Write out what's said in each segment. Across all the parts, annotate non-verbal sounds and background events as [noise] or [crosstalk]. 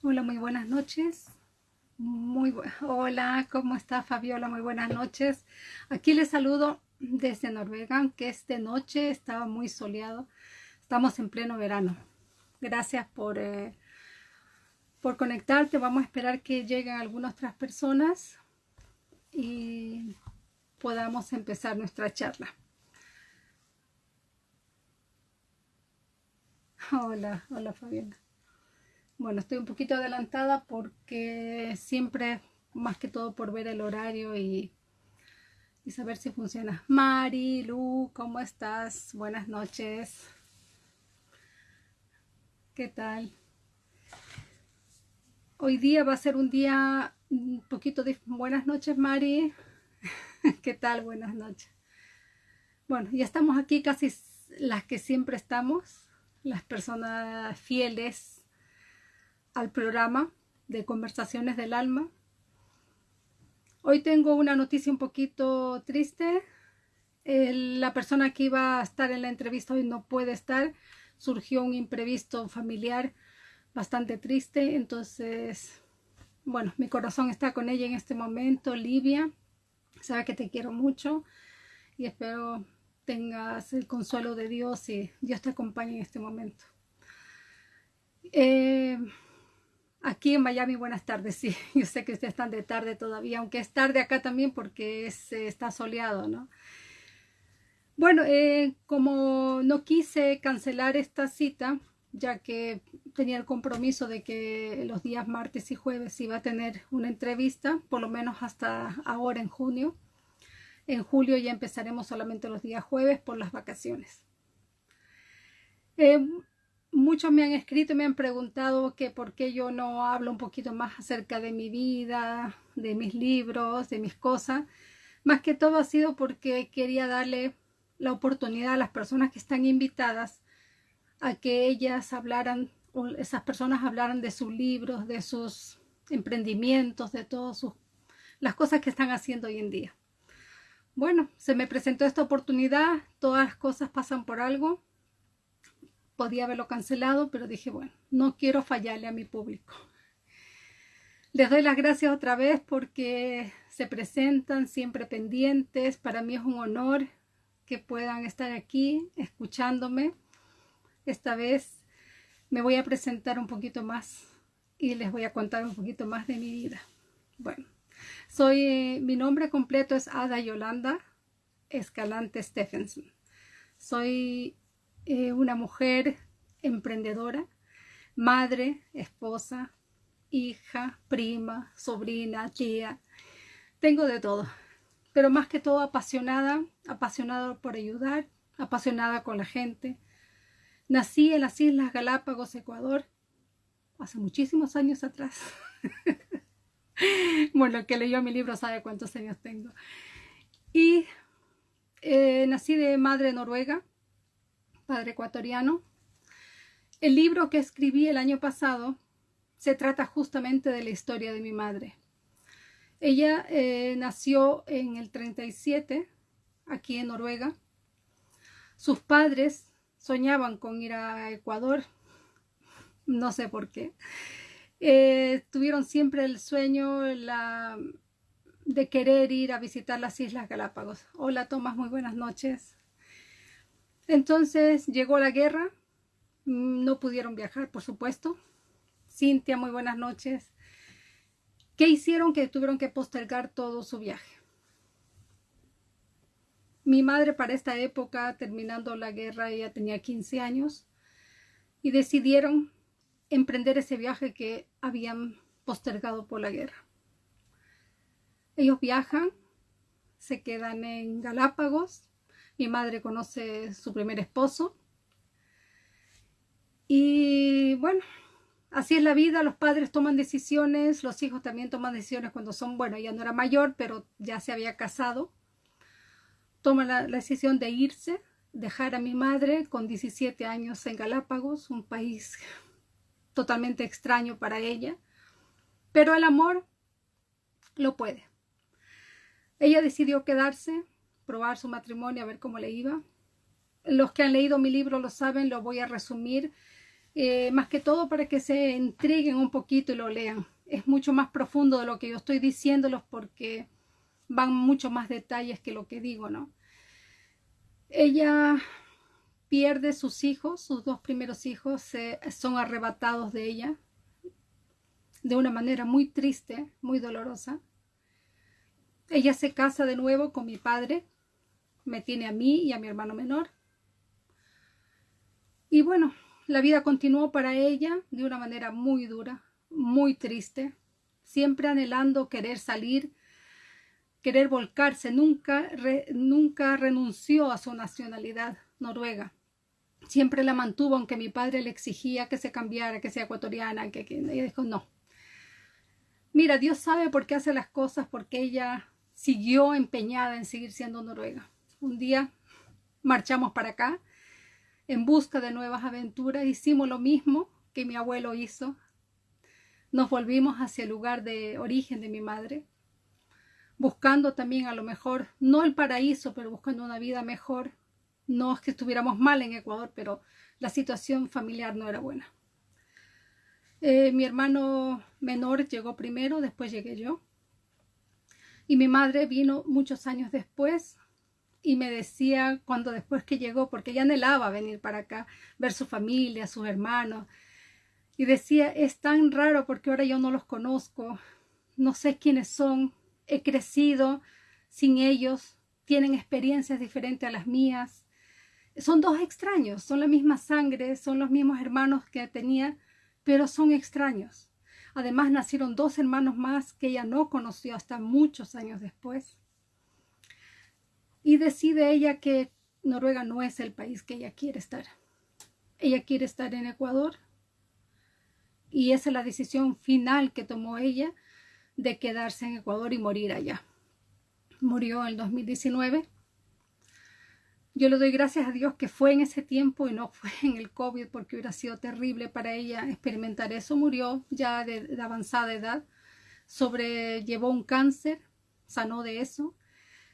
Hola, muy buenas noches. Muy Hola, ¿cómo está Fabiola? Muy buenas noches. Aquí les saludo desde Noruega, que es de noche, estaba muy soleado. Estamos en pleno verano. Gracias por, eh, por conectarte. Vamos a esperar que lleguen algunas otras personas y podamos empezar nuestra charla. Hola, hola Fabiola. Bueno, estoy un poquito adelantada porque siempre, más que todo por ver el horario y, y saber si funciona. Mari, Lu, ¿cómo estás? Buenas noches. ¿Qué tal? Hoy día va a ser un día un poquito de... Buenas noches, Mari. [laughs] ¿Qué tal? Buenas noches. Bueno, ya estamos aquí casi las que siempre estamos, las personas fieles al programa de Conversaciones del Alma. Hoy tengo una noticia un poquito triste. la persona que iba a estar en la entrevista hoy no puede estar. Surgió un imprevisto familiar bastante triste. Entonces, bueno, mi corazón está con ella en este momento. Livia, sabe que te quiero mucho y espero tengas el consuelo de Dios y Dios te acompañe en este momento. Eh, Aquí en Miami, buenas tardes, sí, [laughs] yo sé que ustedes están de tarde todavía, aunque es tarde acá también porque está soleado, ¿no? Bueno, eh, como no quise cancelar esta cita, ya que tenía el compromiso de que los días martes y jueves iba a tener una entrevista, por lo menos hasta ahora en junio. En julio ya empezaremos solamente los días jueves por las vacaciones. Eh, muchos me han escrito y me han preguntado que por qué yo no hablo un poquito más acerca de mi vida, de mis libros, de mis cosas. Más que todo ha sido porque quería darle la oportunidad a las personas que están invitadas a que ellas hablaran, o esas personas hablaran de sus libros, de sus emprendimientos, de todas sus, las cosas que están haciendo hoy en día. Bueno, se me presentó esta oportunidad, todas las cosas pasan por algo podía haberlo cancelado, pero dije, bueno, no quiero fallarle a mi público. Les doy las gracias otra vez porque se presentan siempre pendientes. Para mí es un honor que puedan estar aquí escuchándome. Esta vez me voy a presentar un poquito más y les voy a contar un poquito más de mi vida. Bueno, soy, mi nombre completo es Ada Yolanda Escalante Stephenson. Soy eh, una mujer emprendedora, madre, esposa, hija, prima, sobrina, tía. Tengo de todo, pero más que todo apasionada, apasionada por ayudar, apasionada con la gente. Nací en las Islas Galápagos, Ecuador, hace muchísimos años atrás. [laughs] bueno, el que leyó mi libro sabe cuántos años tengo. Y eh, nací de madre noruega, padre ecuatoriano. El libro que escribí el año pasado se trata justamente de la historia de mi madre. Ella eh, nació en el 37, aquí en Noruega. Sus padres soñaban con ir a Ecuador, no sé por qué. Eh, tuvieron siempre el sueño de querer ir a visitar las Islas Galápagos. Hola Tomás, muy buenas noches. Entonces llegó la guerra, mm, no pudieron viajar, por supuesto. Cintia, muy buenas noches. ¿Qué hicieron? Que tuvieron que postergar todo su viaje. Mi madre para esta época, terminando la guerra, ella tenía 15 años y decidieron emprender ese viaje que habían postergado por la guerra. Ellos viajan, se quedan en Galápagos, mi madre conoce su primer esposo. Y bueno, así es la vida, los padres toman decisiones, los hijos también toman decisiones cuando son, bueno, ella no era mayor, pero ya se había casado. Toma la, la decisión de irse, dejar a mi madre con 17 años en Galápagos, un país totalmente extraño para ella, pero el amor lo puede. Ella decidió quedarse, probar su matrimonio, a ver cómo le iba. Los que han leído mi libro lo saben, lo voy a resumir. eh, más que todo para que se entreguen un poquito y lo lean. Es mucho más profundo de lo que yo estoy diciéndolos porque van mucho más detalles que lo que digo, ¿no? Ella pierde sus hijos, sus dos primeros hijos son arrebatados de ella de una manera muy triste, muy dolorosa. Ella se casa de nuevo con mi padre, me tiene a mí y a mi hermano menor. Y bueno, la vida continuó para ella de una manera muy dura, muy triste, siempre anhelando querer salir, querer volcarse, nunca, nunca renunció a su nacionalidad noruega. Siempre la mantuvo, aunque mi padre le exigía que se cambiara, que sea ecuatoriana, que, que ella dijo no. Mira, Dios sabe por qué hace las cosas, porque ella siguió empeñada en seguir siendo noruega. Un día marchamos para acá en busca de nuevas aventuras. Hicimos lo mismo que mi abuelo hizo. Nos volvimos hacia el lugar de origen de mi madre, buscando también a lo mejor, no el paraíso, pero buscando una vida mejor. No es que estuviéramos mal en Ecuador, pero la situación familiar no era buena. Eh, mi hermano menor llegó primero, después llegué yo. Y mi madre vino muchos años después y me decía cuando después que llegó, porque ella anhelaba venir para acá, ver su familia, sus hermanos, y decía, es tan raro porque ahora yo no los conozco, no sé quiénes son, he crecido sin ellos, tienen experiencias diferentes a las mías. Son dos extraños, son la misma sangre, son los mismos hermanos que tenía, pero son extraños. Además nacieron dos hermanos más que ella no conoció hasta muchos años después. Y decide ella que Noruega no es el país que ella quiere estar. Ella quiere estar en Ecuador. Y esa es la decisión final que tomó ella de quedarse en Ecuador y morir allá. Murió en el 2019 yo le doy gracias a Dios que fue en ese tiempo y no fue en el COVID porque hubiera sido terrible para ella experimentar eso. Murió ya de, avanzada edad, sobrellevó un cáncer, sanó de eso,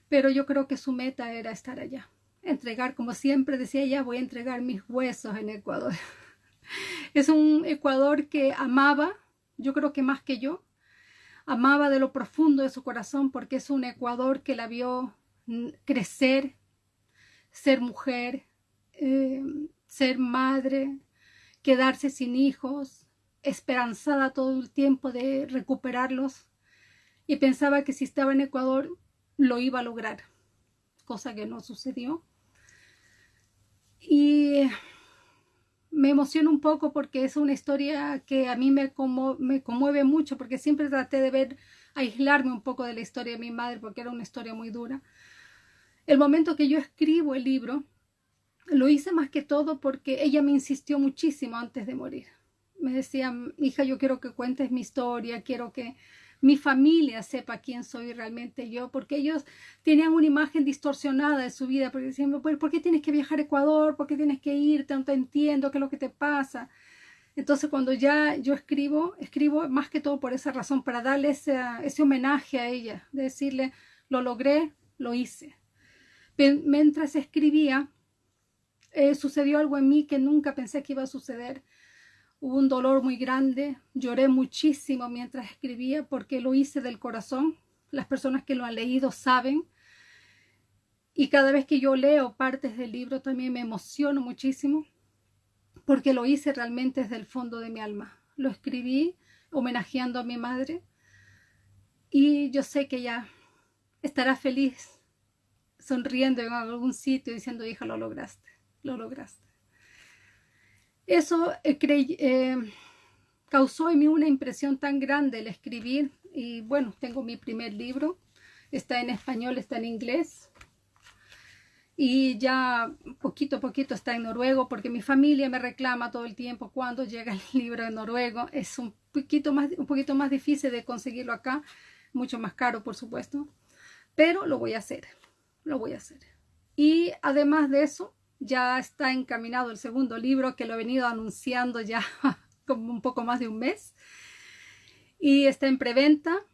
pero yo creo que su meta era estar allá. Entregar, como siempre decía ella, voy a entregar mis huesos en Ecuador. [laughs] es un Ecuador que amaba, yo creo que más que yo, amaba de lo profundo de su corazón porque es un Ecuador que la vio crecer, ser mujer, eh, ser madre, quedarse sin hijos, esperanzada todo el tiempo de recuperarlos y pensaba que si estaba en Ecuador lo iba a lograr, cosa que no sucedió. Y me emociona un poco porque es una historia que a mí me, como, me conmueve mucho porque siempre traté de ver, aislarme un poco de la historia de mi madre porque era una historia muy dura. El momento que yo escribo el libro, lo hice más que todo porque ella me insistió muchísimo antes de morir. Me decía, hija, yo quiero que cuentes mi historia, quiero que mi familia sepa quién soy realmente yo, porque ellos tenían una imagen distorsionada de su vida, porque decían, ¿por qué tienes que viajar a Ecuador? ¿Por qué tienes que irte? No te entiendo, ¿qué es lo que te pasa? Entonces cuando ya yo escribo, escribo más que todo por esa razón, para darle ese, ese homenaje a ella, de decirle, lo logré, lo hice mientras escribía, eh, sucedió algo en mí que nunca pensé que iba a suceder. Hubo un dolor muy grande, lloré muchísimo mientras escribía porque lo hice del corazón. Las personas que lo han leído saben. Y cada vez que yo leo partes del libro también me emociono muchísimo porque lo hice realmente desde el fondo de mi alma. Lo escribí homenajeando a mi madre y yo sé que ella estará feliz sonriendo en algún sitio diciendo, hija, lo lograste, lo lograste. Eso eh, eh, causó en mí una impresión tan grande el escribir y bueno, tengo mi primer libro, está en español, está en inglés y ya poquito a poquito está en noruego porque mi familia me reclama todo el tiempo cuando llega el [laughs] libro en noruego. Es un poquito más, un poquito más difícil de conseguirlo acá, mucho más caro por supuesto, pero lo voy a hacer lo voy a hacer. Y además de eso, ya está encaminado el segundo libro que lo he venido anunciando ya [laughs] como un poco más de un mes. Y está en preventa.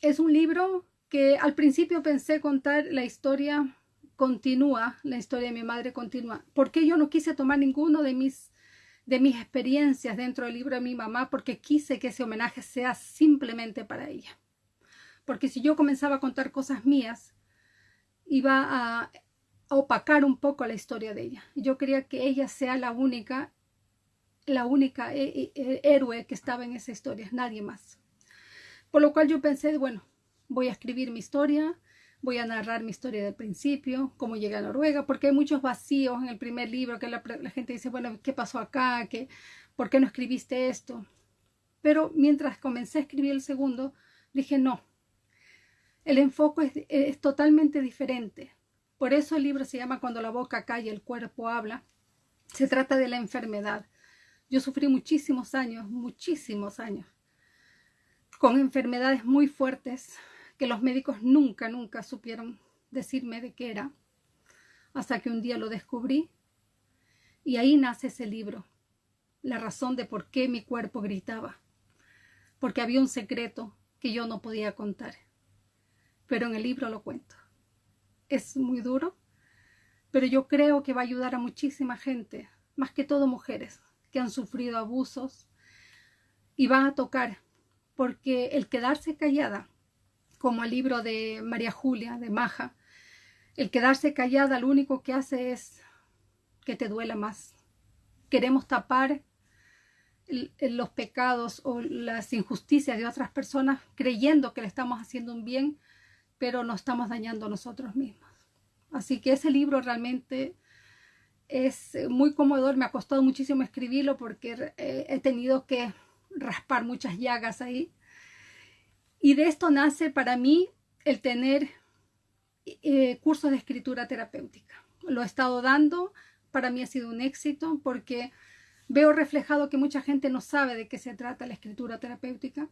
Es un libro que al principio pensé contar la historia continúa, la historia de mi madre continúa. Porque yo no quise tomar ninguno de mis de mis experiencias dentro del libro de mi mamá porque quise que ese homenaje sea simplemente para ella. Porque si yo comenzaba a contar cosas mías, iba a opacar un poco la historia de ella. Yo quería que ella sea la única, la única eh, eh, héroe que estaba en esa historia, nadie más. Por lo cual yo pensé, bueno, voy a escribir mi historia, voy a narrar mi historia del principio, cómo llegué a Noruega, porque hay muchos vacíos en el primer libro que la, gente dice, bueno, ¿qué pasó acá? ¿Qué, ¿Por qué no escribiste esto? Pero mientras comencé a escribir el segundo, dije, no, el enfoque es, totalmente diferente. Por eso el libro se llama Cuando la boca calla, el cuerpo habla. Se trata de la enfermedad. Yo sufrí muchísimos años, muchísimos años, con enfermedades muy fuertes, que los médicos nunca, nunca supieron decirme de qué era, hasta que un día lo descubrí y ahí nace ese libro, la razón de por qué mi cuerpo gritaba, porque había un secreto que yo no podía contar, pero en el libro lo cuento. Es muy duro, pero yo creo que va a ayudar a muchísima gente, más que todo mujeres, que han sufrido abusos y van a tocar, porque el quedarse callada como el libro de María Julia, de Maja. El quedarse callada lo único que hace es que te duela más. Queremos tapar los pecados o las injusticias de otras personas creyendo que le estamos haciendo un bien, pero nos estamos dañando nosotros mismos. Así que ese libro realmente es muy conmovedor. Me ha costado muchísimo escribirlo porque he tenido que raspar muchas llagas ahí y de esto nace para mí el tener eh, cursos de escritura terapéutica. Lo he estado dando, para mí ha sido un éxito porque veo reflejado que mucha gente no sabe de qué se trata la escritura terapéutica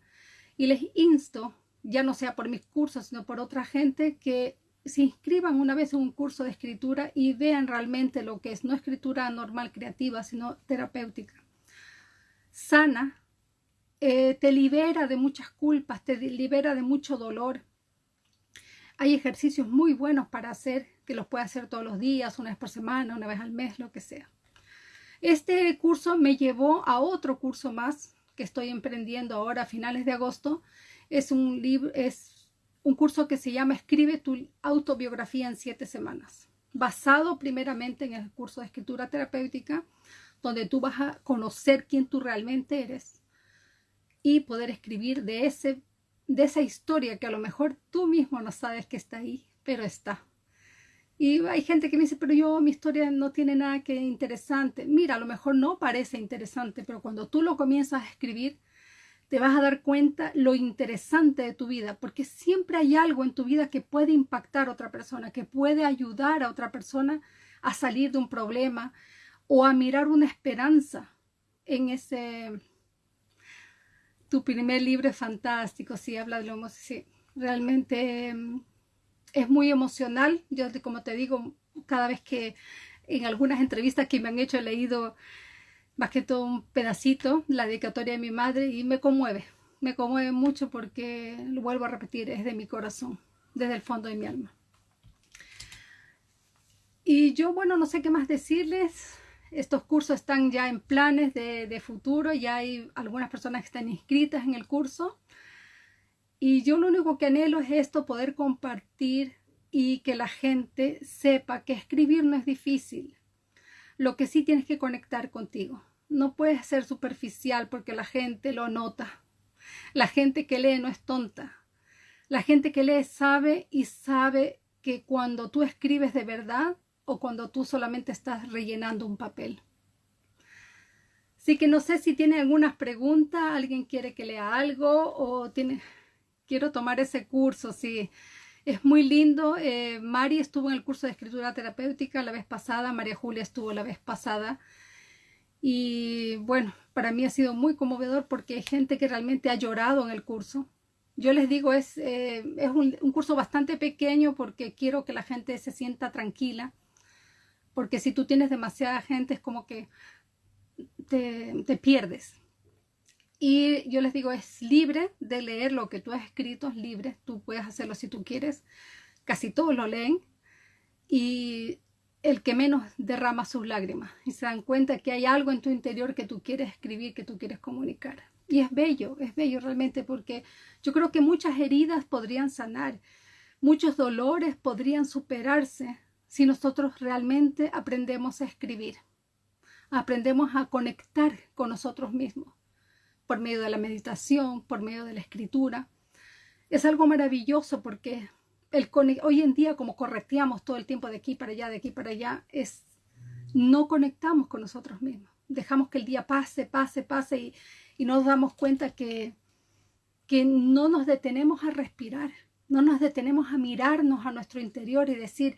y les insto, ya no sea por mis cursos, sino por otra gente, que se inscriban una vez en un curso de escritura y vean realmente lo que es, no escritura normal creativa, sino terapéutica. Sana, eh, te libera de muchas culpas, te libera de mucho dolor. Hay ejercicios muy buenos para hacer, que los puedes hacer todos los días, una vez por semana, una vez al mes, lo que sea. Este curso me llevó a otro curso más que estoy emprendiendo ahora a finales de agosto. Es un, libro, es un curso que se llama Escribe tu autobiografía en siete semanas, basado primeramente en el curso de escritura terapéutica, donde tú vas a conocer quién tú realmente eres y poder escribir de, ese, de esa historia que a lo mejor tú mismo no sabes que está ahí, pero está. Y hay gente que me dice, pero yo mi historia no tiene nada que interesante. Mira, a lo mejor no parece interesante, pero cuando tú lo comienzas a escribir, te vas a dar cuenta lo interesante de tu vida, porque siempre hay algo en tu vida que puede impactar a otra persona, que puede ayudar a otra persona a salir de un problema o a mirar una esperanza en ese, tu primer libro es fantástico, sí, habla de lo sí, realmente em, es muy emocional. Yo, como te digo, cada vez que en algunas entrevistas que me han hecho he leído más que todo un pedacito, la dedicatoria de mi madre, y me conmueve, me conmueve mucho porque, lo vuelvo a repetir, es de mi corazón, desde el fondo de mi alma. Y yo, bueno, no sé qué más decirles. Estos cursos están ya en planes de, futuro, ya hay algunas personas que están inscritas en el curso. Y yo lo único que anhelo es esto, poder compartir y que la gente sepa que escribir no es difícil. Lo que sí tienes que conectar contigo. No puedes ser superficial porque la gente lo nota. La gente que lee no es tonta. La gente que lee sabe y sabe que cuando tú escribes de verdad, o cuando tú solamente estás rellenando un papel. Así que no sé si tiene algunas preguntas, alguien quiere que lea algo o tiene, quiero tomar ese curso, sí. Es muy lindo. Eh, Mari estuvo en el curso de escritura terapéutica la vez pasada, María Julia estuvo la vez pasada. Y bueno, para mí ha sido muy conmovedor porque hay gente que realmente ha llorado en el curso. Yo les digo, es, eh, es un curso bastante pequeño porque quiero que la gente se sienta tranquila porque si tú tienes demasiada gente es como que te, pierdes. Y yo les digo, es libre de leer lo que tú has escrito, es libre, tú puedes hacerlo si tú quieres, casi todos lo leen. Y el que menos derrama sus lágrimas y se dan cuenta que hay algo en tu interior que tú quieres escribir, que tú quieres comunicar. Y es bello, es bello realmente porque yo creo que muchas heridas podrían sanar, muchos dolores podrían superarse si nosotros realmente aprendemos a escribir, aprendemos a conectar con nosotros mismos por medio de la meditación, por medio de la escritura. Es algo maravilloso porque el, hoy en día como correteamos todo el tiempo de aquí para allá, de aquí para allá, es no conectamos con nosotros mismos. Dejamos que el día pase, pase, pase y, y nos damos cuenta que, que no nos detenemos a respirar, no nos detenemos a mirarnos a nuestro interior y decir,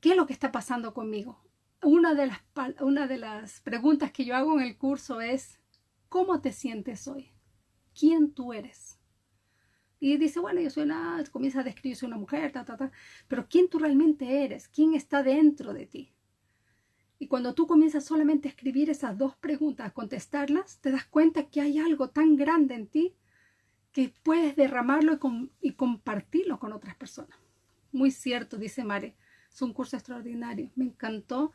¿qué es lo que está pasando conmigo? Una de las, una de las preguntas que yo hago en el curso es, ¿cómo te sientes hoy? ¿Quién tú eres? Y dice, bueno, yo soy una, comienza a describirse una mujer, ta, ta, ta, pero ¿quién tú realmente eres? ¿Quién está dentro de ti? Y cuando tú comienzas solamente a escribir esas dos preguntas, a contestarlas, te das cuenta que hay algo tan grande en ti que puedes derramarlo y, y compartirlo con otras personas. Muy cierto, dice Mare. Es un curso extraordinario. Me encantó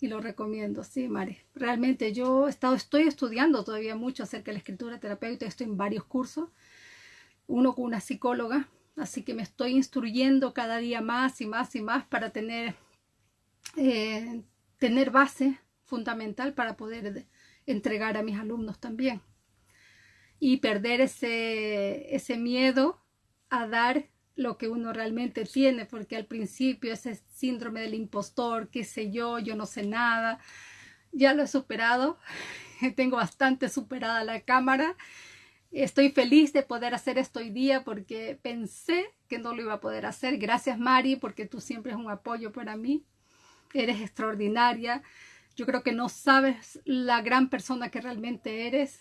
y lo recomiendo. Sí, Mare. Realmente yo estado, estoy estudiando todavía mucho acerca de la escritura terapéutica. Estoy en varios cursos uno con una psicóloga, así que me estoy instruyendo cada día más y más y más para tener, eh, tener base fundamental para poder entregar a mis alumnos también. Y perder ese, ese miedo a dar lo que uno realmente tiene, porque al principio ese síndrome del impostor, qué sé yo, yo no sé nada, ya lo he superado, [laughs] tengo bastante superada la cámara Estoy feliz de poder hacer esto hoy día porque pensé que no lo iba a poder hacer. Gracias Mari porque tú siempre es un apoyo para mí. Eres extraordinaria. Yo creo que no sabes la gran persona que realmente eres.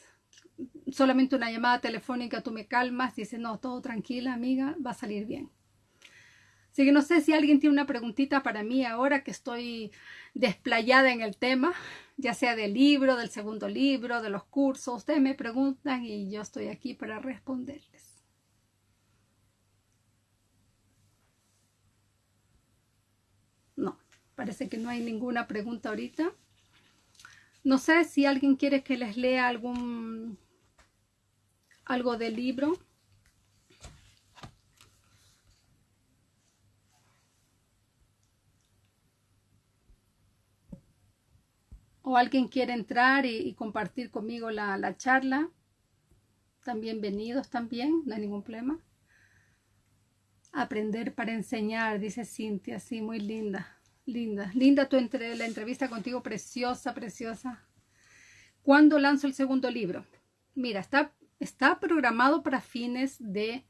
Solamente una llamada telefónica tú me calmas, dices, no, todo tranquila amiga, va a salir bien. Así que no sé si alguien tiene una preguntita para mí ahora que estoy desplayada en el tema, ya sea del libro, del segundo libro, de los cursos. Ustedes me preguntan y yo estoy aquí para responderles. No, parece que no hay ninguna pregunta ahorita. No sé si alguien quiere que les lea algún algo del libro. O alguien quiere entrar y, compartir conmigo la, charla, también venidos también, no hay ningún problema. Aprender para enseñar, dice Cintia, sí, muy linda, linda. Linda tu la entrevista contigo, preciosa, preciosa. ¿Cuándo lanzo el segundo libro? Mira, está, está programado para fines de...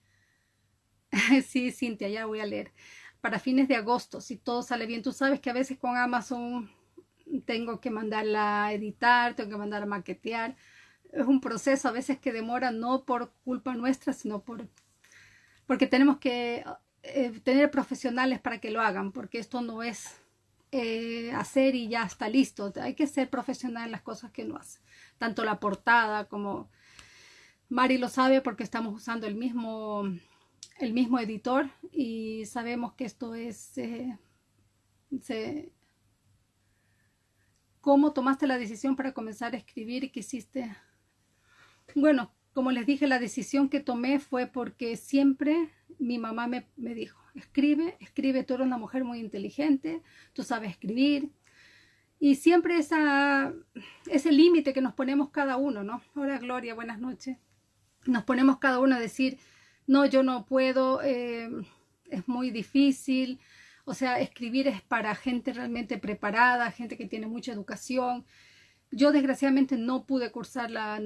[laughs] sí, Cintia, ya voy a leer. Para fines de agosto, si todo sale bien. Tú sabes que a veces con Amazon tengo que mandarla a editar, tengo que mandarla a maquetear. Es un proceso a veces que demora no por culpa nuestra, sino por porque tenemos que eh, tener profesionales para que lo hagan, porque esto no es eh, hacer y ya está listo. Hay que ser profesional en las cosas que uno hace. Tanto la portada como Mari lo sabe porque estamos usando el mismo, el mismo editor y sabemos que esto es... Eh, se, ¿Cómo tomaste la decisión para comenzar a escribir y qué hiciste? Bueno, como les dije, la decisión que tomé fue porque siempre mi mamá me, dijo, escribe, escribe, tú eres una mujer muy inteligente, tú sabes escribir. Y siempre esa, ese límite que nos ponemos cada uno, ¿no? Hola Gloria, buenas noches. Nos ponemos cada uno a decir, no, yo no puedo, eh, es muy difícil, o sea, escribir es para gente realmente preparada, gente que tiene mucha educación. Yo desgraciadamente no pude cursar la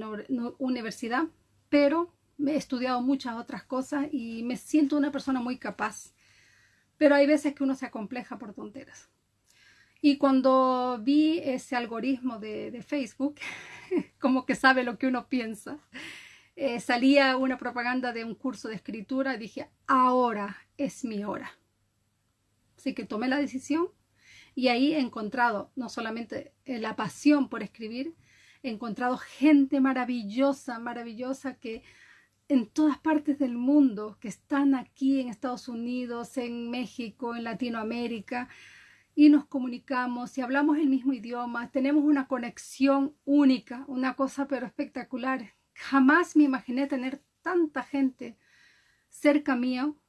universidad, pero he estudiado muchas otras cosas y me siento una persona muy capaz. Pero hay veces que uno se acompleja por tonteras. Y cuando vi ese algoritmo de, Facebook, [laughs] como que sabe lo que uno piensa, eh, salía una propaganda de un curso de escritura dije, ahora es mi hora. Así que tomé la decisión y ahí he encontrado no solamente eh, la pasión por escribir, he encontrado gente maravillosa, maravillosa que en todas partes del mundo, que están aquí en Estados Unidos, en México, en Latinoamérica, y nos comunicamos y hablamos el mismo idioma, tenemos una conexión única, una cosa pero espectacular. Jamás me imaginé tener tanta gente cerca mío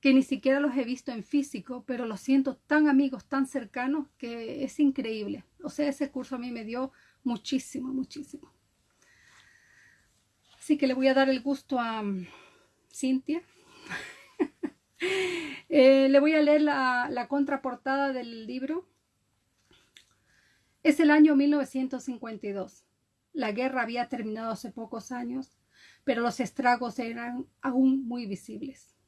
que ni siquiera los he visto en físico, pero los siento tan amigos, tan cercanos, que es increíble. O sea, ese curso a mí me dio muchísimo, muchísimo. Así que le voy a dar el gusto a um, Cintia. [laughs] Eh, le voy a leer la, la contraportada del libro. Es el año 1952. La guerra había terminado hace pocos años, pero los estragos eran aún muy visibles.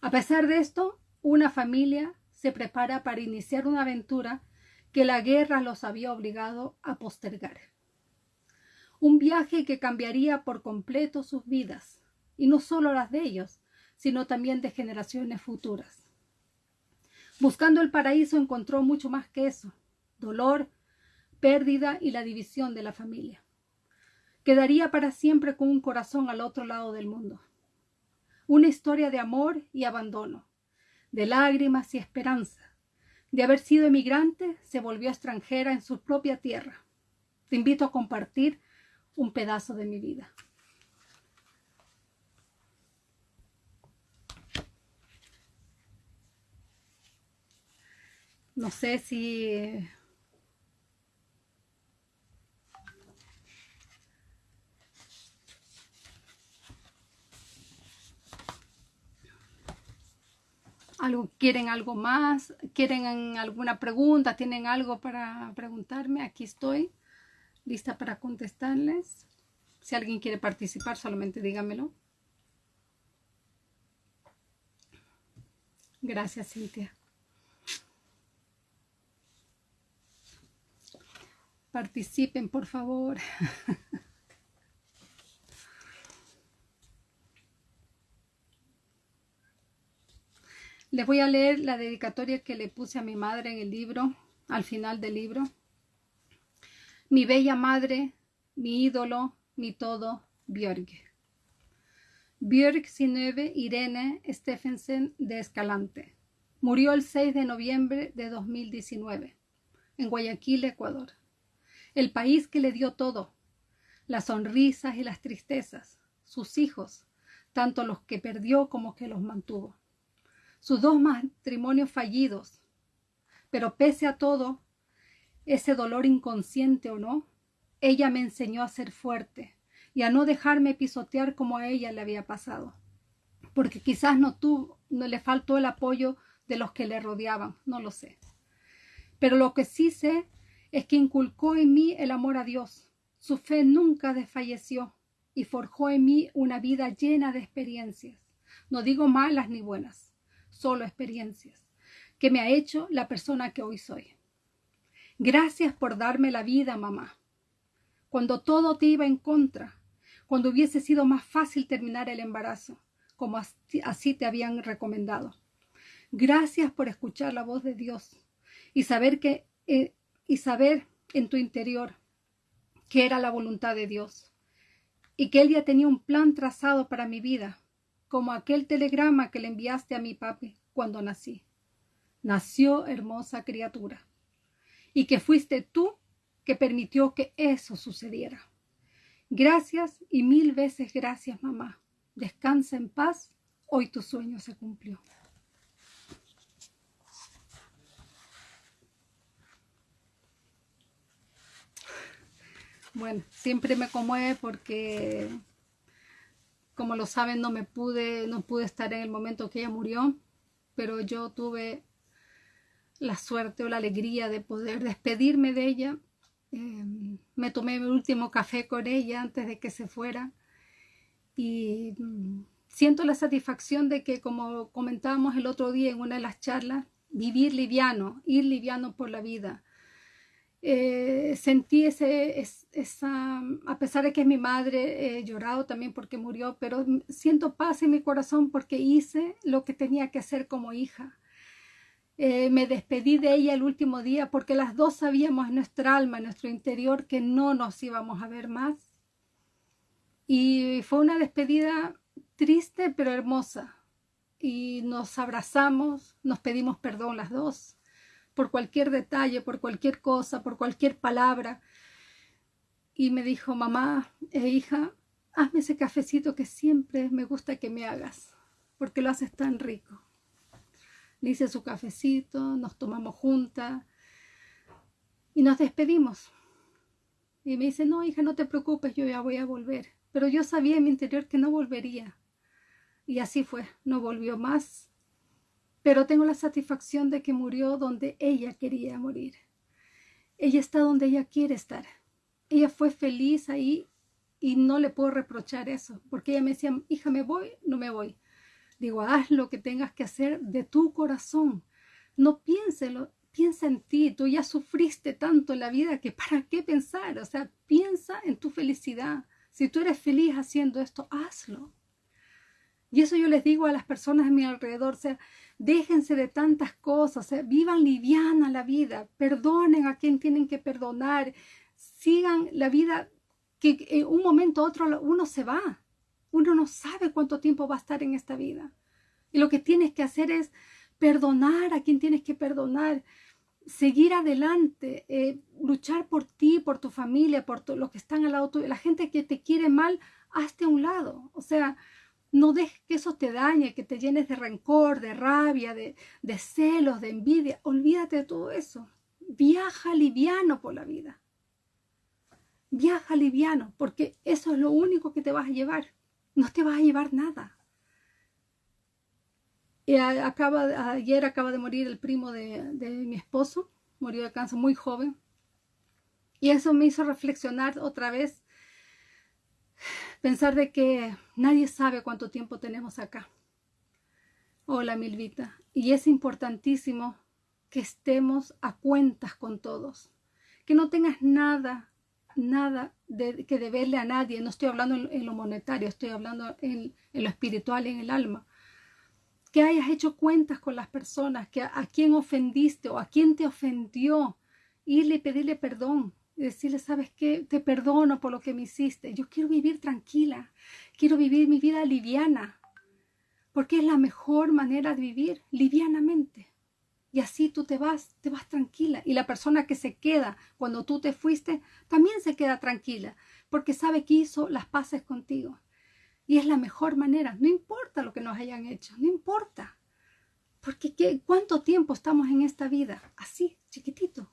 A pesar de esto, una familia se prepara para iniciar una aventura que la guerra los había obligado a postergar. Un viaje que cambiaría por completo sus vidas, y no solo las de ellos, sino también de generaciones futuras. Buscando el paraíso encontró mucho más que eso, dolor, pérdida y la división de la familia. Quedaría para siempre con un corazón al otro lado del mundo. Una historia de amor y abandono, de lágrimas y esperanza. De haber sido emigrante, se volvió extranjera en su propia tierra. Te invito a compartir un pedazo de mi vida. No sé si quieren algo más, quieren alguna pregunta, tienen algo para preguntarme, aquí estoy lista para contestarles. Si alguien quiere participar, solamente dígamelo. Gracias, Cintia. Participen, por favor. [laughs] Les voy a leer la dedicatoria que le puse a mi madre en el libro, al final del libro. Mi bella madre, mi ídolo, mi todo, Björg. Björg Sinöve Irene Stephensen de Escalante. Murió el 6 de noviembre de 2019 en Guayaquil, Ecuador. El país que le dio todo, las sonrisas y las tristezas, sus hijos, tanto los que perdió como que los mantuvo sus dos matrimonios fallidos. Pero pese a todo, ese dolor inconsciente o no, ella me enseñó a ser fuerte y a no dejarme pisotear como a ella le había pasado. Porque quizás no tuvo, no le faltó el apoyo de los que le rodeaban, no lo sé. Pero lo que sí sé es que inculcó en mí el amor a Dios. Su fe nunca desfalleció y forjó en mí una vida llena de experiencias, no digo malas ni buenas solo experiencias, que me ha hecho la persona que hoy soy. Gracias por darme la vida, mamá. Cuando todo te iba en contra, cuando hubiese sido más fácil terminar el embarazo, como así te habían recomendado. Gracias por escuchar la voz de Dios y saber que eh, y saber en tu interior que era la voluntad de Dios y que Él ya tenía un plan trazado para mi vida como aquel telegrama que le enviaste a mi papi cuando nací. Nació hermosa criatura. Y que fuiste tú que permitió que eso sucediera. Gracias y mil veces gracias, mamá. Descansa en paz. Hoy tu sueño se cumplió. Bueno, siempre me conmueve porque como lo saben, no me pude, no pude estar en el momento que ella murió, pero yo tuve la suerte o la alegría de poder despedirme de ella. Em, me tomé mi último café con ella antes de que se fuera y mm, siento la satisfacción de que, como comentábamos el otro día en una de las charlas, vivir liviano, ir liviano por la vida, eh, sentí esa, a pesar de que es mi madre, he llorado también porque murió, pero siento paz en mi corazón porque hice lo que tenía que hacer como hija. Eh, me despedí de ella el último día porque las dos sabíamos en nuestra alma, en nuestro interior, que no nos íbamos a ver más. Y fue una despedida triste pero hermosa. Y nos abrazamos, nos pedimos perdón las dos por cualquier detalle, por cualquier cosa, por cualquier palabra. Y me dijo, mamá e hija, hazme ese cafecito que siempre me gusta que me hagas, porque lo haces tan rico. Le hice su cafecito, nos tomamos juntas y nos despedimos. Y me dice, no, hija, no te preocupes, yo ya voy a volver. Pero yo sabía en mi interior que no volvería. Y así fue, no volvió más. Pero tengo la satisfacción de que murió donde ella quería morir. Ella está donde ella quiere estar. Ella fue feliz ahí y no le puedo reprochar eso, porque ella me decía, hija, me voy, no me voy. Digo, haz lo que tengas que hacer de tu corazón. No piénselo, piensa en ti. Tú ya sufriste tanto en la vida que para qué pensar. O sea, piensa en tu felicidad. Si tú eres feliz haciendo esto, hazlo. Y eso yo les digo a las personas a mi alrededor, o sea, déjense de tantas cosas, sea, vivan liviana la vida, perdonen a quien tienen que perdonar, sigan la vida que en un momento otro uno se va. Uno no sabe cuánto tiempo va a estar en esta vida. Y lo que tienes que hacer es perdonar a quien tienes que perdonar, seguir adelante, eh, luchar por ti, por tu familia, por los que están al lado tuyo. La gente que te quiere mal, hazte a un lado. O sea, no dejes que eso te dañe, que te llenes de rencor, de rabia, de, celos, de envidia. Olvídate de todo eso. Viaja liviano por la vida. Viaja liviano, porque eso es lo único que te vas a llevar. No te vas a llevar nada. Y acaba, ayer acaba de morir el primo de, de mi esposo, murió de cáncer muy joven. Y eso me hizo reflexionar otra vez, pensar de que nadie sabe cuánto tiempo tenemos acá. Hola, Milvita. Y es importantísimo que estemos a cuentas con todos. Que no tengas nada nada de, que deberle a nadie. No estoy hablando en, lo monetario, estoy hablando en, lo espiritual, en el alma. Que hayas hecho cuentas con las personas, que a, a quién ofendiste o a quién te ofendió, irle y pedirle perdón. Y decirle, ¿sabes qué? Te perdono por lo que me hiciste. Yo quiero vivir tranquila. Quiero vivir mi vida liviana. Porque es la mejor manera de vivir, livianamente. Y así tú te vas, te vas tranquila. Y la persona que se queda cuando tú te fuiste, también se queda tranquila, porque sabe que hizo las paces contigo. Y es la mejor manera. No importa lo que nos hayan hecho, no importa. Porque ¿qué, ¿cuánto tiempo estamos en esta vida? Así, chiquitito.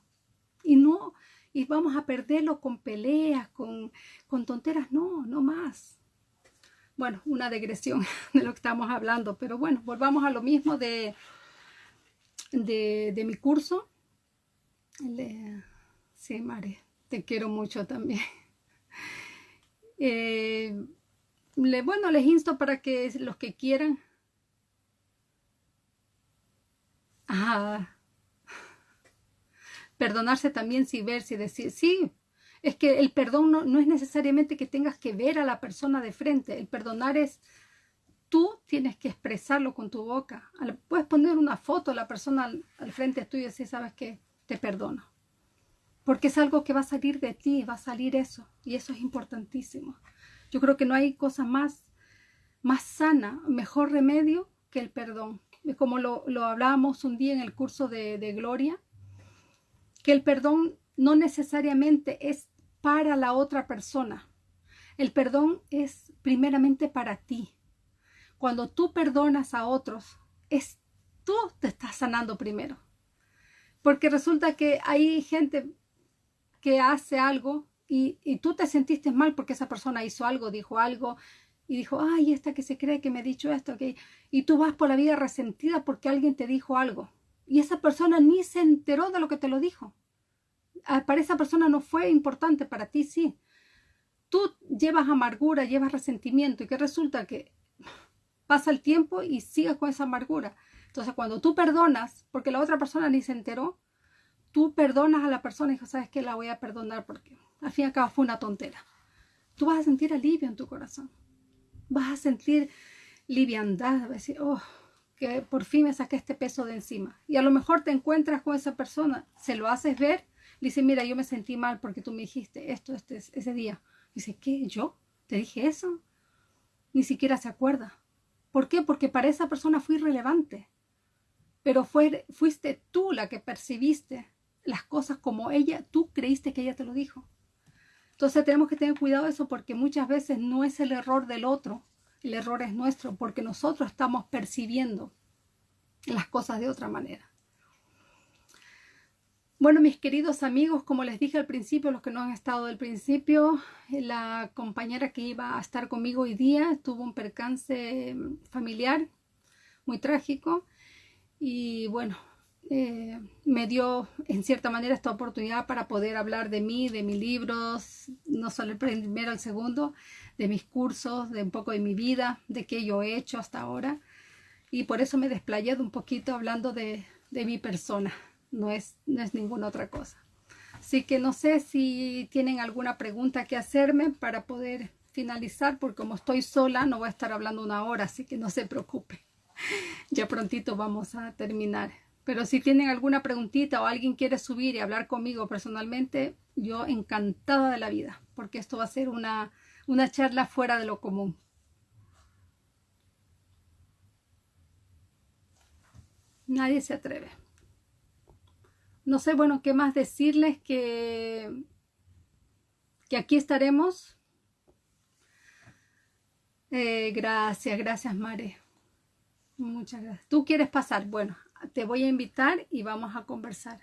Y no, y vamos a perderlo con peleas, con, con tonteras. No, no más. Bueno, una digresión [laughs] de lo que estamos hablando. Pero bueno, volvamos a lo mismo de de, mi curso. sí, Mare, te quiero mucho también. [laughs] Eh, le, bueno, les insto para que los que quieran. Perdonarse también sin ver, si decir, sí, es que el perdón no, no, es necesariamente que tengas que ver a la persona de frente, el perdonar es tú tienes que expresarlo con tu boca. Puedes poner una foto a la persona al, frente tuyo y decir, ¿sabes qué? Te perdono. Porque es algo que va a salir de ti, va a salir eso. Y eso es importantísimo. Yo creo que no hay cosa más, más sana, mejor remedio que el perdón. Como lo, lo hablábamos un día en el curso de, de Gloria, que el perdón no necesariamente es para la otra persona. El perdón es primeramente para ti cuando tú perdonas a otros, es tú te estás sanando primero. Porque resulta que hay gente que hace algo y, tú te sentiste mal porque esa persona hizo algo, dijo algo y dijo, ay, esta que se cree que me ha dicho esto, y tú vas por la vida resentida porque alguien te dijo algo. Y esa persona ni se enteró de lo que te lo dijo. Ah, para esa persona no fue importante, para ti sí. Tú llevas amargura, llevas resentimiento y que resulta que pasa el tiempo y sigues con esa amargura. Entonces, cuando tú perdonas, porque la otra persona ni se enteró, tú perdonas a la persona y dices, ¿sabes qué? La voy a perdonar porque al fin y al cabo fue una tontera. Tú vas a sentir alivio en tu corazón. Vas a sentir liviandad, vas a decir, oh, por fin me saqué este peso de encima. Y a lo mejor te encuentras con esa persona, se lo haces ver, le dice, mira, yo me sentí mal porque tú me dijiste esto este, ese día. Dice, ¿qué? ¿Yo? ¿Te dije eso? Ni siquiera se acuerda. ¿Por qué? Porque para esa persona fue irrelevante. pero fuiste tú la que percibiste las cosas como ella, tú creíste que ella te lo dijo. Entonces tenemos que tener cuidado de eso porque muchas veces no es el error del otro, el error es nuestro porque nosotros estamos percibiendo las cosas de otra manera. Bueno, mis queridos amigos, como les dije al principio, los que no han estado del principio, la compañera que iba a estar conmigo hoy día tuvo un percance familiar muy trágico y bueno, eh, me dio en cierta manera esta oportunidad para poder hablar de mí, de mis libros, no solo el primero, el segundo, de mis cursos, de un poco de mi vida, de qué yo he hecho hasta ahora. Y por eso me he desplayado un poquito hablando de, de mi persona, no es, no es ninguna otra cosa. Así que no sé si tienen alguna pregunta que hacerme para poder finalizar, porque como estoy sola no voy a estar hablando una hora, así que no se preocupe. [laughs] Ya prontito vamos a terminar. Pero si tienen alguna preguntita o alguien quiere subir y hablar conmigo personalmente, yo encantada de la vida, porque esto va a ser una, una charla fuera de lo común. Nadie se atreve. No sé, bueno, qué más decirles que, que aquí estaremos. Eh, gracias, gracias, Mare. Muchas gracias. ¿Tú quieres pasar? Bueno, te voy a invitar y vamos a conversar.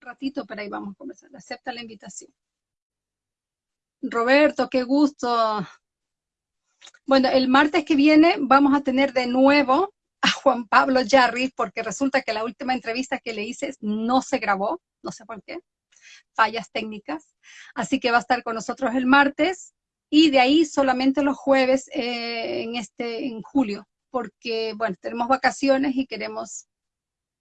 Un ratito, pero ahí vamos a conversar. Acepta la invitación. Roberto, qué gusto. Bueno, el martes que viene vamos a tener de nuevo a Juan Pablo Jarry, porque resulta que la última entrevista que le hice no se grabó, no sé por qué, fallas técnicas. Así que va a estar con nosotros el martes y de ahí solamente los jueves eh, en, este, en julio porque, bueno, tenemos vacaciones y queremos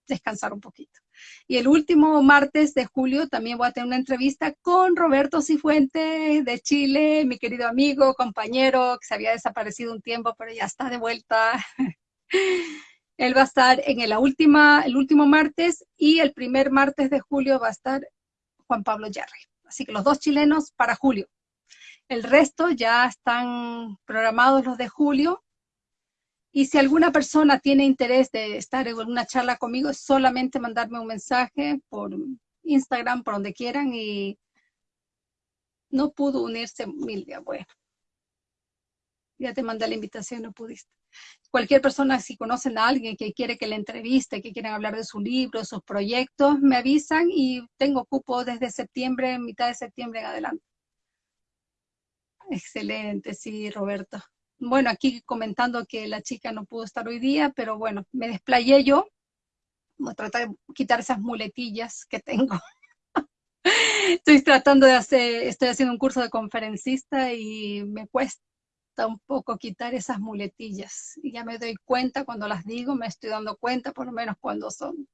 descansar un poquito. Y el último martes de julio también voy a tener una entrevista con Roberto Cifuentes de Chile, mi querido amigo, compañero, que se había desaparecido un tiempo, pero ya está de vuelta. [laughs] Él va a estar en el, última, el último martes y el primer martes de julio va a estar Juan Pablo Yarri. Así que los dos chilenos para julio. El resto ya están programados los de julio y si alguna persona tiene interés de estar en una charla conmigo, solamente mandarme un mensaje por Instagram, por donde quieran, y no pudo unirse Milvia. Bueno, ya te mandé la invitación, no pudiste. Cualquier persona, si conocen a alguien que quiere que le entreviste, que quieren hablar de su libro, sus proyectos, me avisan y tengo cupo desde septiembre, mitad de septiembre en adelante. Excelente, sí, Roberto bueno, aquí comentando que la chica no pudo estar hoy día, pero bueno, me desplayé yo. Voy a tratar de quitar esas muletillas que tengo. [laughs] estoy tratando de hacer, estoy haciendo un curso de conferencista y me cuesta un poco quitar esas muletillas. Y ya me doy cuenta cuando las digo, me estoy dando cuenta por lo menos cuando son.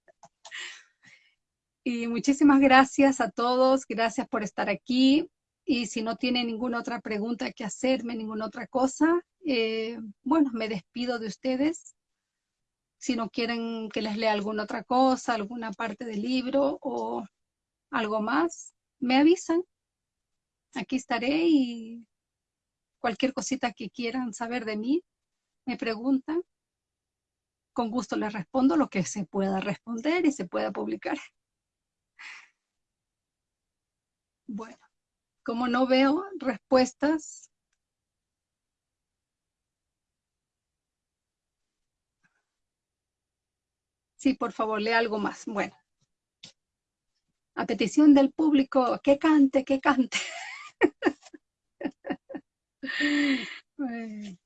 Y muchísimas gracias a todos, gracias por estar aquí. Y si no tienen ninguna otra pregunta que hacerme, ninguna otra cosa, eh, bueno, me despido de ustedes. Si no quieren que les lea alguna otra cosa, alguna parte del libro o algo más, me avisan. Aquí estaré y cualquier cosita que quieran saber de mí, me preguntan. Con gusto les respondo lo que se pueda responder y se pueda publicar. [laughs] Bueno, como no veo respuestas, Sí, por favor, lea algo más. Bueno. A petición del público, que cante, que cante. [laughs]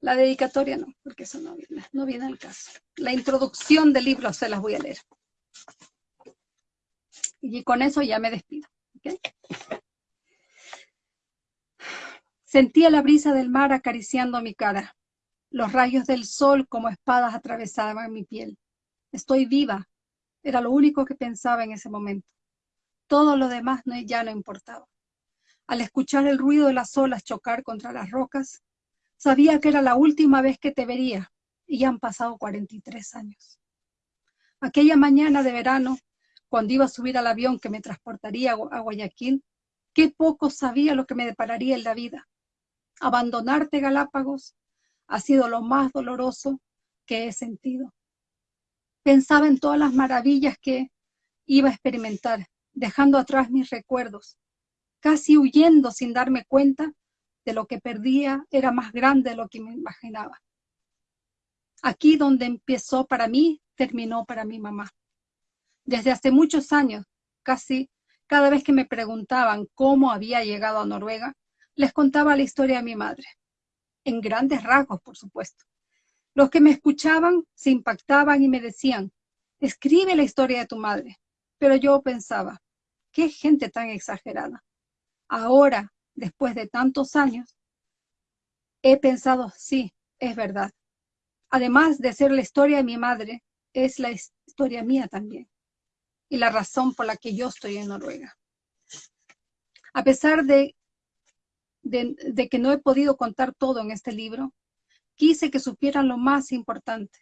La dedicatoria no, porque eso no viene, no viene al caso. La introducción del libro se las voy a leer. Y con eso ya me despido. Sentía la brisa del mar acariciando mi cara. Los rayos del sol como espadas atravesaban mi piel. Estoy viva. Era lo único que pensaba en ese momento. Todo lo demás no, ya no importaba. Al escuchar el ruido de las olas chocar contra las rocas, sabía que era la última vez que te vería y ya han pasado 43 años. Aquella mañana de verano, cuando iba a subir al avión que me transportaría a Guayaquil, qué poco sabía lo que me depararía en la vida. Abandonarte Galápagos, ha sido lo más doloroso, que he sentido. Pensaba en todas las maravillas que iba a experimentar, dejando atrás mis recuerdos, casi huyendo sin darme cuenta de lo que perdía era más grande de lo que me imaginaba. Aquí donde empezó para mí, terminó para mi mamá. Desde hace muchos años, casi cada vez que me preguntaban cómo había llegado a Noruega, les contaba la historia de mi madre, en grandes rasgos, por supuesto. Los que me escuchaban se impactaban y me decían, escribe la historia de tu madre. Pero yo pensaba, qué gente tan exagerada. Ahora, después de tantos años, he pensado, sí, es verdad. Además de ser la historia de mi madre, es la historia mía también y la razón por la que yo estoy en Noruega. A pesar de, de, que no he podido contar todo en este libro, quise que supieran lo más importante,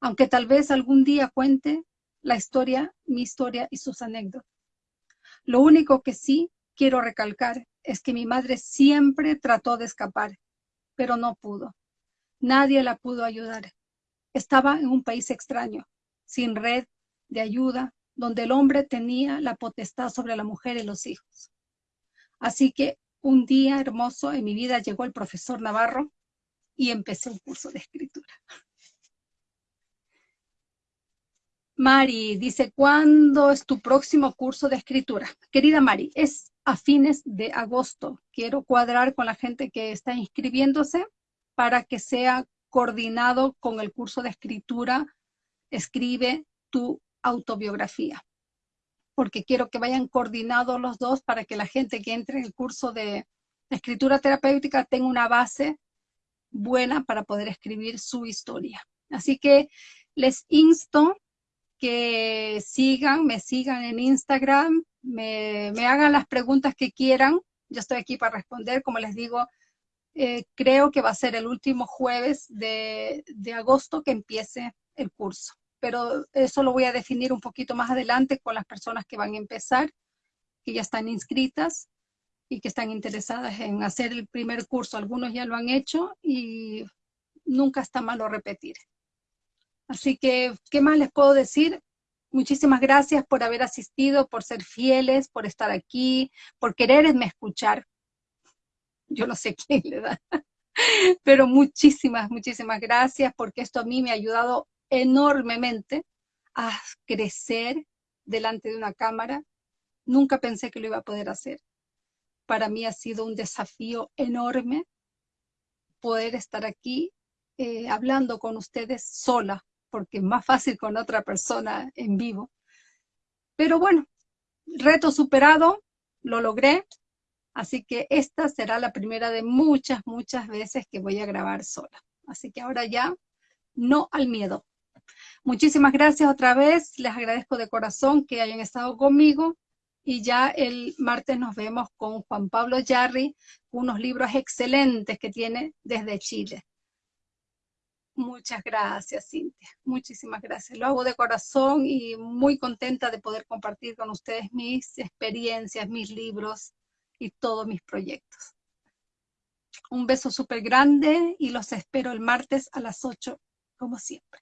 aunque tal vez algún día cuente la historia, mi historia y sus anécdotas. Lo único que sí quiero recalcar es que mi madre siempre trató de escapar, pero no pudo. Nadie la pudo ayudar. Estaba en un país extraño, sin red de ayuda, donde el hombre tenía la potestad sobre la mujer y los hijos. Así que un día hermoso en mi vida llegó el profesor Navarro y empecé un curso de escritura. Mari dice, ¿cuándo es tu próximo curso de escritura? Querida Mari, es a fines de agosto. Quiero cuadrar con la gente que está inscribiéndose para que sea coordinado con el curso de escritura. Escribe tu autobiografía, porque quiero que vayan coordinados los dos para que la gente que entre en el curso de escritura terapéutica tenga una base buena para poder escribir su historia. Así que les insto que sigan, me sigan en Instagram, me, hagan las preguntas que quieran. Yo estoy aquí para responder, como les digo, eh, creo que va a ser el último jueves de agosto que empiece el curso pero eso lo voy a definir un poquito más adelante con las personas que van a empezar, que ya están inscritas y que están interesadas en hacer el primer curso. Algunos ya lo han hecho y nunca está malo repetir. Así que, ¿qué más les puedo decir? Muchísimas gracias por haber asistido, por ser fieles, por estar aquí, por quererme escuchar. Yo no sé quién le da. [laughs] Pero muchísimas, muchísimas gracias porque esto a mí me ha ayudado enormemente a crecer delante de una cámara. Nunca pensé que lo iba a poder hacer. Para mí ha sido un desafío enorme poder estar aquí eh, hablando con ustedes sola, porque es más fácil con otra persona en vivo. Pero bueno, reto superado, lo logré, así que esta será la primera de muchas, muchas veces que voy a grabar sola. Así que ahora ya, no al miedo, Muchísimas gracias otra vez, les agradezco de corazón que hayan estado conmigo y ya el martes nos vemos con Juan Pablo Yarri, unos libros excelentes que tiene desde Chile. Muchas gracias, Cintia. Muchísimas gracias. Lo hago de corazón y muy contenta de poder compartir con ustedes mis experiencias, mis libros y todos mis proyectos. Un beso súper grande y los espero el martes a las 8, como siempre.